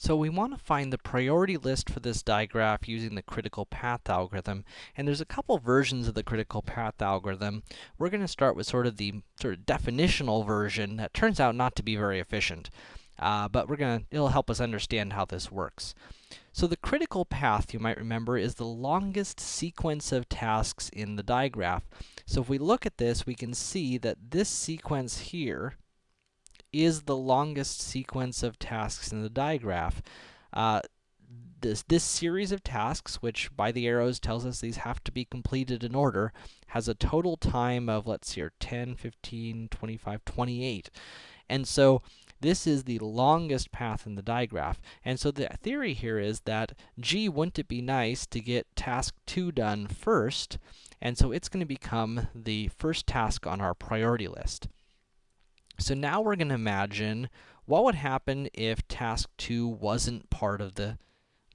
So we want to find the priority list for this digraph using the critical path algorithm, and there's a couple versions of the critical path algorithm. We're going to start with sort of the sort of definitional version that turns out not to be very efficient. Uh, but we're gonna, it'll help us understand how this works. So the critical path, you might remember, is the longest sequence of tasks in the digraph. So if we look at this, we can see that this sequence here is the longest sequence of tasks in the digraph. Uh, this, this series of tasks, which by the arrows tells us these have to be completed in order, has a total time of, let's see here, 10, 15, 25, 28. And so, this is the longest path in the digraph. And so the theory here is that, gee, wouldn't it be nice to get task 2 done first? And so it's going to become the first task on our priority list. So now we're going to imagine what would happen if task 2 wasn't part of the,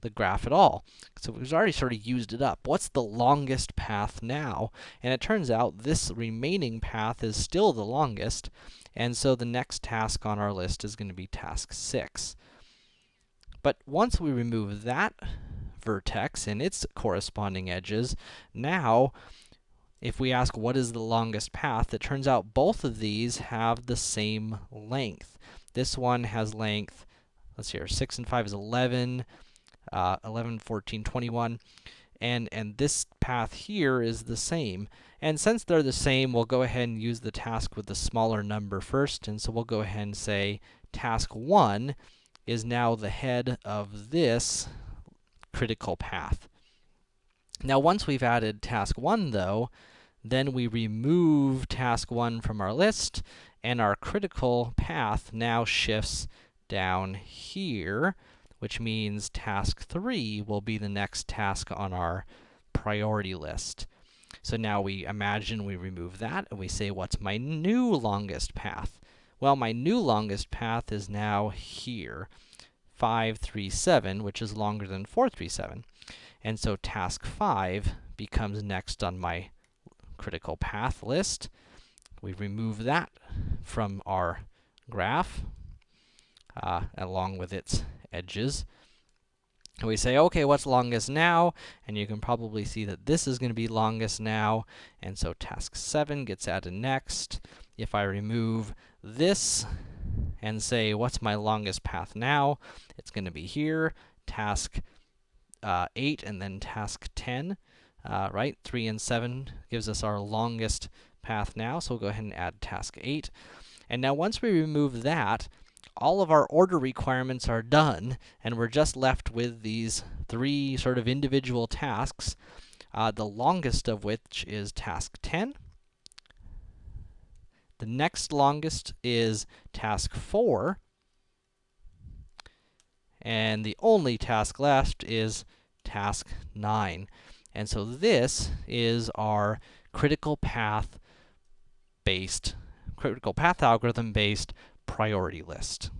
the graph at all. So we've already sort of used it up. What's the longest path now? And it turns out this remaining path is still the longest, and so the next task on our list is going to be task 6. But once we remove that vertex and its corresponding edges, now if we ask what is the longest path, it turns out both of these have the same length. This one has length, let's see here, 6 and 5 is 11, uh, 11, 14, 21, and, and this path here is the same. And since they're the same, we'll go ahead and use the task with the smaller number first, and so we'll go ahead and say task 1 is now the head of this critical path. Now, once we've added task 1, though, then we remove task 1 from our list, and our critical path now shifts down here, which means task 3 will be the next task on our priority list. So now we imagine we remove that, and we say, what's my new longest path? Well, my new longest path is now here, 537, which is longer than 437. And so task 5 becomes next on my critical path list. We remove that from our graph, uh, along with its edges. And we say, okay, what's longest now? And you can probably see that this is going to be longest now, and so task 7 gets added next. If I remove this and say, what's my longest path now? It's going to be here, task uh, 8, and then task 10 uh, right? 3 and 7 gives us our longest path now, so we'll go ahead and add task 8. And now once we remove that, all of our order requirements are done, and we're just left with these three sort of individual tasks, uh, the longest of which is task 10. The next longest is task 4. And the only task left is task 9. And so this is our critical path based, critical path algorithm based priority list.